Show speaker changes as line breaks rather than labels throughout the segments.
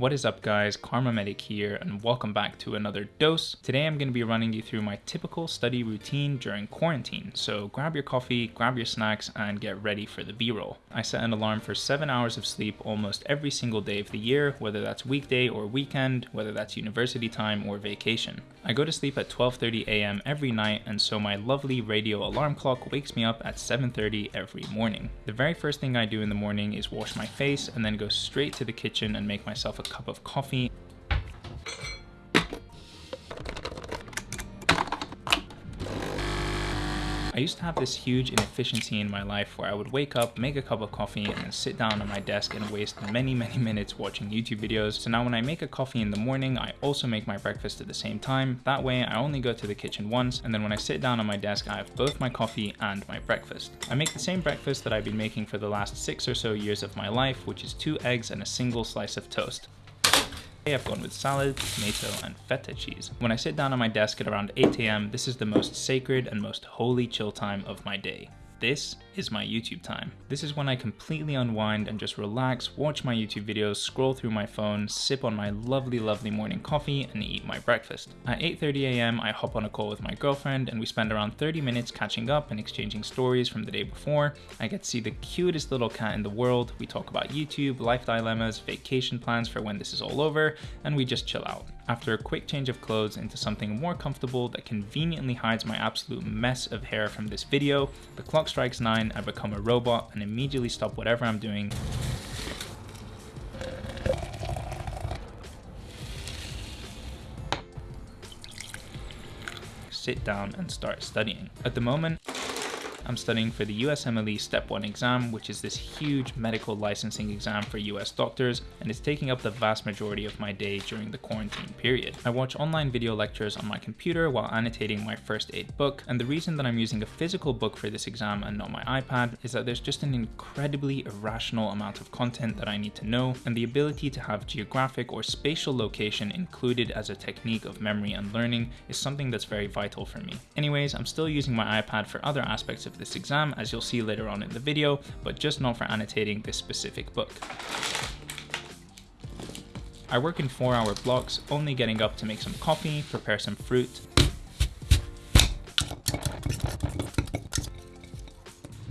What is up guys, Kharma Medic here and welcome back to another dose. Today I'm going to be running you through my typical study routine during quarantine, so grab your coffee, grab your snacks and get ready for the b-roll. I set an alarm for 7 hours of sleep almost every single day of the year, whether that's weekday or weekend, whether that's university time or vacation. I go to sleep at 12.30am every night and so my lovely radio alarm clock wakes me up at 7.30 every morning. The very first thing I do in the morning is wash my face and then go straight to the kitchen and make myself a cup of coffee. I used to have this huge inefficiency in my life where I would wake up, make a cup of coffee, and sit down on my desk and waste many, many minutes watching YouTube videos. So now when I make a coffee in the morning, I also make my breakfast at the same time. That way, I only go to the kitchen once, and then when I sit down on my desk, I have both my coffee and my breakfast. I make the same breakfast that I've been making for the last six or so years of my life, which is two eggs and a single slice of toast. I've gone with salad, tomato, and feta cheese. When I sit down on my desk at around 8am, this is the most sacred and most holy chill time of my day. This is my YouTube time. This is when I completely unwind and just relax, watch my YouTube videos, scroll through my phone, sip on my lovely, lovely morning coffee, and eat my breakfast. At 8.30am, I hop on a call with my girlfriend and we spend around 30 minutes catching up and exchanging stories from the day before. I get to see the cutest little cat in the world. We talk about YouTube, life dilemmas, vacation plans for when this is all over, and we just chill out. After a quick change of clothes into something more comfortable that conveniently hides my absolute mess of hair from this video, the clock strikes 9, I become a robot and immediately stop whatever I'm doing sit down and start studying. At the moment, I'm studying for the USMLE Step 1 exam, which is this huge medical licensing exam for US doctors, and it's taking up the vast majority of my day during the quarantine period. I watch online video lectures on my computer while annotating my first aid book, and the reason that I'm using a physical book for this exam and not my iPad is that there's just an incredibly irrational amount of content that I need to know, and the ability to have geographic or spatial location included as a technique of memory and learning is something that's very vital for me. Anyways, I'm still using my iPad for other aspects of this exam, as you'll see later on in the video, but just not for annotating this specific book. I work in 4 hour blocks, only getting up to make some coffee, prepare some fruit,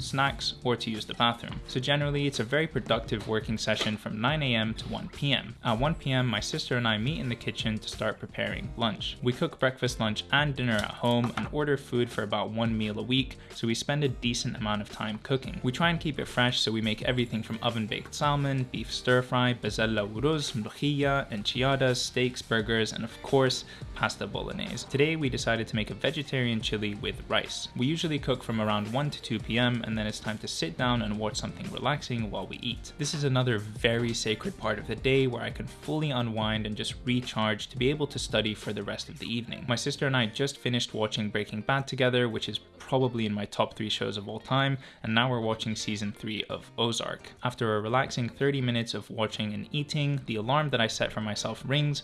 snacks, or to use the bathroom. So generally, it's a very productive working session from 9am to 1pm. At 1pm, my sister and I meet in the kitchen to start preparing lunch. We cook breakfast, lunch, and dinner at home and order food for about one meal a week, so we spend a decent amount of time cooking. We try and keep it fresh, so we make everything from oven-baked salmon, beef stir-fry, bezella uruz, mlojilla, enchiladas, steaks, burgers, and of course, pasta bolognese. Today, we decided to make a vegetarian chili with rice. We usually cook from around 1 to 2 p.m. and then it's time to sit down and watch something relaxing while we eat. This is another very sacred part of the day where I can fully unwind and just recharge to be able to study for the rest of the evening. My sister and I just finished watching Breaking Bad together, which is probably in my top three shows of all time, and now we're watching season three of Ozark. After a relaxing 30 minutes of watching and eating, the alarm that I set for myself rings,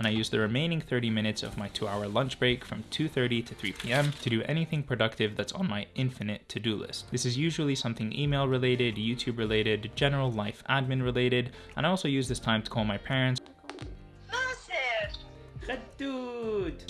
and I use the remaining 30 minutes of my two hour lunch break from 2.30 to 3 p.m. to do anything productive that's on my infinite to-do list. This is usually something email related, YouTube related, general life admin related, and I also use this time to call my parents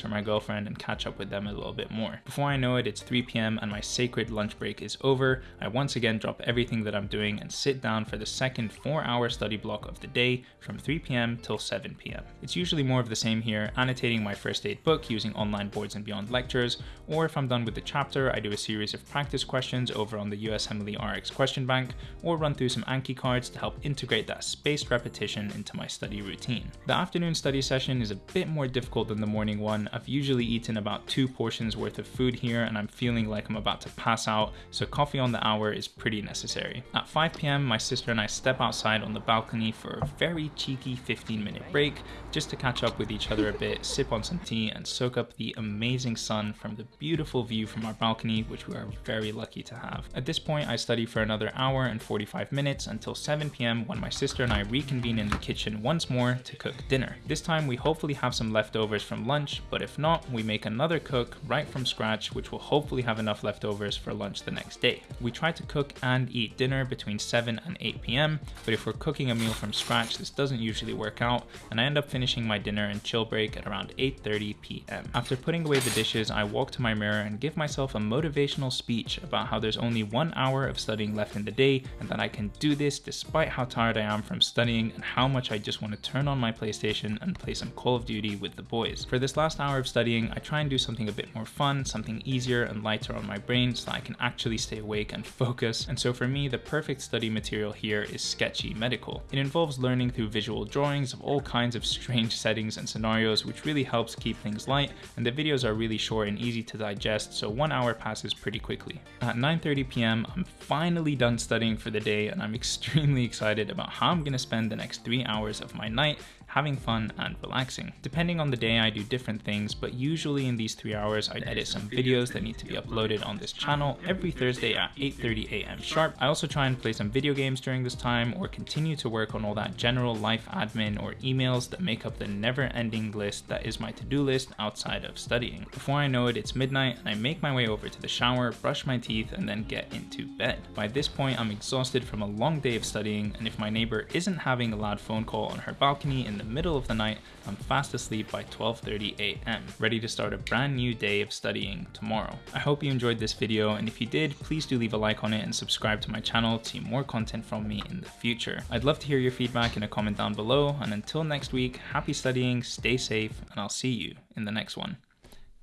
for my girlfriend and catch up with them a little bit more. Before I know it, it's 3 p.m. and my sacred lunch break is over. I once again drop everything that I'm doing and sit down for the second four hour study block of the day from 3 p.m. till 7 p.m. It's usually more of the same here, annotating my first aid book using online boards and beyond lectures, or if I'm done with the chapter, I do a series of practice questions over on the USMLE RX question bank, or run through some Anki cards to help integrate that spaced repetition into my study routine. The afternoon study session is a bit more difficult than the morning one. I've usually eaten about two portions worth of food here and I'm feeling like I'm about to pass out, so coffee on the hour is pretty necessary. At 5 p.m., my sister and I step outside on the balcony for a very cheeky 15 minute break just to catch up with each other a bit, sip on some tea, and soak up the amazing sun from the beautiful view from our balcony, which we are very lucky to have. At this point, I study for another hour and 45 minutes until 7 p.m. when my sister and I reconvene in the kitchen once more to cook dinner. This time, we hopefully have some leftovers from lunch, but if not, we make another cook right from scratch, which will hopefully have enough leftovers for lunch the next day. We try to cook and eat dinner between 7 and 8 p.m., but if we're cooking a meal from scratch, this doesn't usually work out, and I end up finishing my dinner and chill break at around 8.30 p.m. After putting away the dishes, I walk to my mirror and give myself a motivational speech about how there's only one hour of studying left in the day, and that I can do this despite how tired I am from studying and how much I just want to turn on my PlayStation and play some Call of Duty with the boys. For this last hour of studying, I try and do something a bit more fun, something easier and lighter on my brain so I can actually stay awake and focus. And so for me, the perfect study material here is Sketchy Medical. It involves learning through visual drawings of all kinds of strange settings and scenarios, which really helps keep things light, and the videos are really short and easy to digest, so one hour passes pretty quickly. At 9.30 p.m., I'm finally done studying for the day, and I'm extremely excited about how I'm gonna spend the next three hours of my night having fun and relaxing. Depending on the day I do different things, but usually in these three hours I edit some videos that need to be uploaded on this channel every Thursday at 8.30 a.m. sharp. I also try and play some video games during this time or continue to work on all that general life admin or emails that make up the never ending list that is my to-do list outside of studying. Before I know it, it's midnight and I make my way over to the shower, brush my teeth, and then get into bed. By this point, I'm exhausted from a long day of studying, and if my neighbor isn't having a loud phone call on her balcony in the middle of the night, I'm fast asleep by 12.30 a.m., ready to start a brand new day of studying tomorrow. I hope you enjoyed this video, and if you did, please do leave a like on it and subscribe to my channel to see more content from me in the future. I'd love to hear your feedback in a comment down below, and until next week, happy studying, stay safe, and I'll see you in the next one.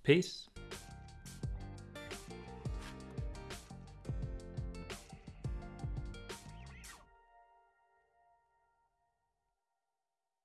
Peace.